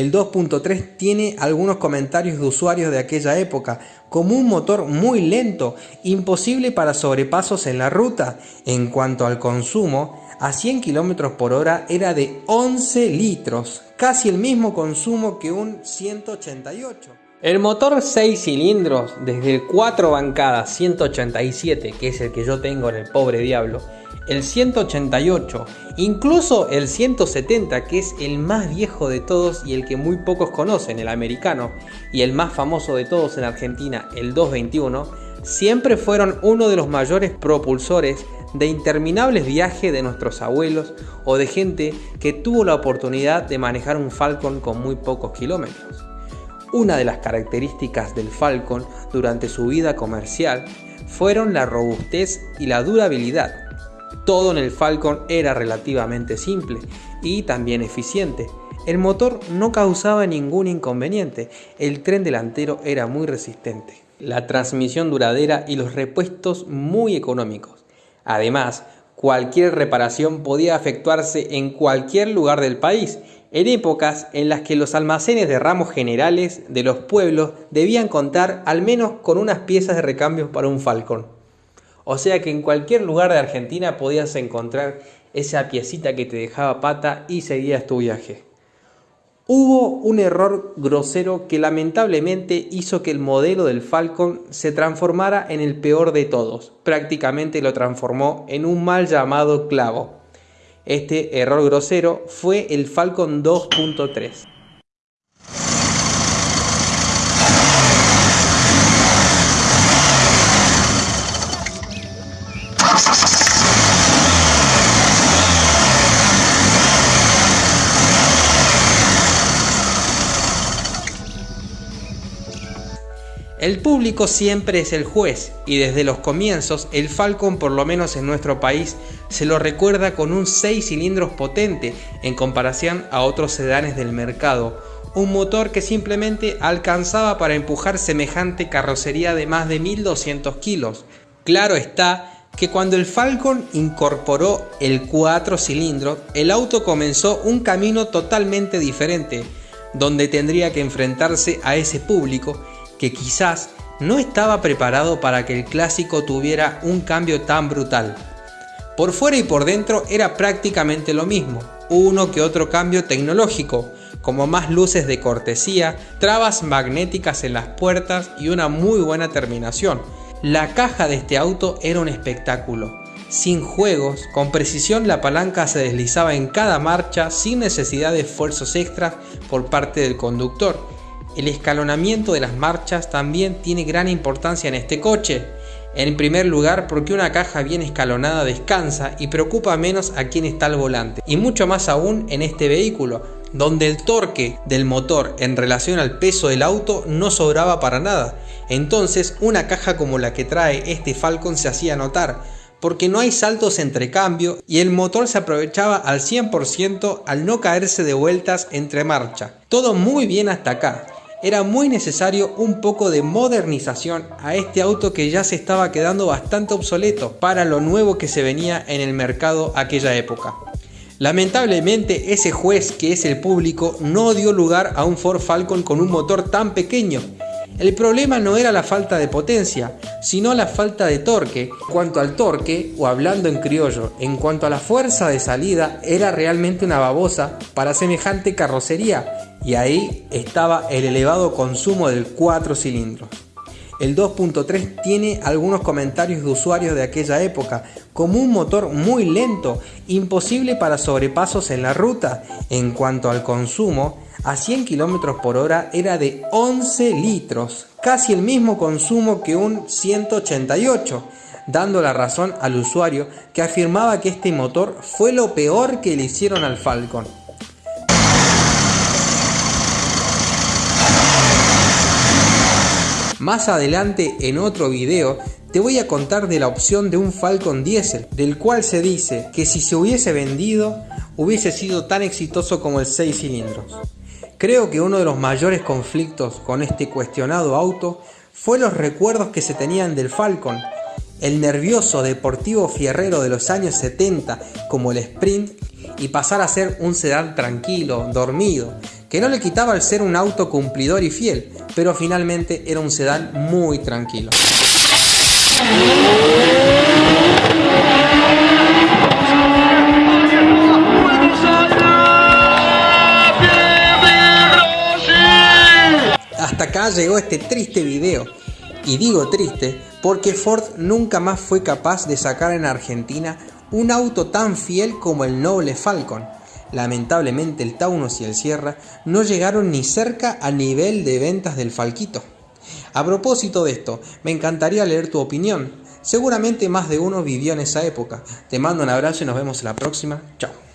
El 2.3 tiene algunos comentarios de usuarios de aquella época, como un motor muy lento, imposible para sobrepasos en la ruta. En cuanto al consumo, a 100 km por hora era de 11 litros, casi el mismo consumo que un 188. El motor 6 cilindros, desde el 4 bancadas 187, que es el que yo tengo en el pobre diablo, el 188, incluso el 170 que es el más viejo de todos y el que muy pocos conocen, el americano, y el más famoso de todos en Argentina, el 221, siempre fueron uno de los mayores propulsores de interminables viajes de nuestros abuelos o de gente que tuvo la oportunidad de manejar un Falcon con muy pocos kilómetros. Una de las características del Falcon durante su vida comercial fueron la robustez y la durabilidad, todo en el Falcon era relativamente simple y también eficiente. El motor no causaba ningún inconveniente, el tren delantero era muy resistente, la transmisión duradera y los repuestos muy económicos. Además, cualquier reparación podía efectuarse en cualquier lugar del país, en épocas en las que los almacenes de ramos generales de los pueblos debían contar al menos con unas piezas de recambio para un Falcon. O sea que en cualquier lugar de Argentina podías encontrar esa piecita que te dejaba pata y seguías tu viaje. Hubo un error grosero que lamentablemente hizo que el modelo del Falcon se transformara en el peor de todos. Prácticamente lo transformó en un mal llamado clavo. Este error grosero fue el Falcon 2.3. El público siempre es el juez y desde los comienzos el Falcon por lo menos en nuestro país se lo recuerda con un 6 cilindros potente en comparación a otros sedanes del mercado, un motor que simplemente alcanzaba para empujar semejante carrocería de más de 1200 kilos. Claro está que cuando el Falcon incorporó el 4 cilindros, el auto comenzó un camino totalmente diferente, donde tendría que enfrentarse a ese público que quizás no estaba preparado para que el clásico tuviera un cambio tan brutal. Por fuera y por dentro era prácticamente lo mismo, uno que otro cambio tecnológico, como más luces de cortesía, trabas magnéticas en las puertas y una muy buena terminación. La caja de este auto era un espectáculo. Sin juegos, con precisión la palanca se deslizaba en cada marcha sin necesidad de esfuerzos extras por parte del conductor el escalonamiento de las marchas también tiene gran importancia en este coche. En primer lugar porque una caja bien escalonada descansa y preocupa menos a quien está al volante. Y mucho más aún en este vehículo, donde el torque del motor en relación al peso del auto no sobraba para nada. Entonces una caja como la que trae este Falcon se hacía notar, porque no hay saltos entre cambio y el motor se aprovechaba al 100% al no caerse de vueltas entre marcha. Todo muy bien hasta acá era muy necesario un poco de modernización a este auto que ya se estaba quedando bastante obsoleto para lo nuevo que se venía en el mercado aquella época. Lamentablemente ese juez que es el público no dio lugar a un Ford Falcon con un motor tan pequeño. El problema no era la falta de potencia, sino la falta de torque. En cuanto al torque, o hablando en criollo, en cuanto a la fuerza de salida, era realmente una babosa para semejante carrocería y ahí estaba el elevado consumo del 4 cilindros. El 2.3 tiene algunos comentarios de usuarios de aquella época, como un motor muy lento, imposible para sobrepasos en la ruta. En cuanto al consumo, a 100 km por hora era de 11 litros, casi el mismo consumo que un 188, dando la razón al usuario que afirmaba que este motor fue lo peor que le hicieron al Falcon. Más adelante en otro video te voy a contar de la opción de un Falcon Diesel, del cual se dice que si se hubiese vendido hubiese sido tan exitoso como el 6 cilindros. Creo que uno de los mayores conflictos con este cuestionado auto fue los recuerdos que se tenían del Falcon, el nervioso deportivo fierrero de los años 70 como el Sprint y pasar a ser un sedán tranquilo, dormido, que no le quitaba el ser un auto cumplidor y fiel, pero finalmente era un sedán muy tranquilo. Llegó este triste video. Y digo triste porque Ford nunca más fue capaz de sacar en Argentina un auto tan fiel como el noble Falcon. Lamentablemente el Taunus y el Sierra no llegaron ni cerca al nivel de ventas del Falquito. A propósito de esto, me encantaría leer tu opinión. Seguramente más de uno vivió en esa época. Te mando un abrazo y nos vemos la próxima. Chao.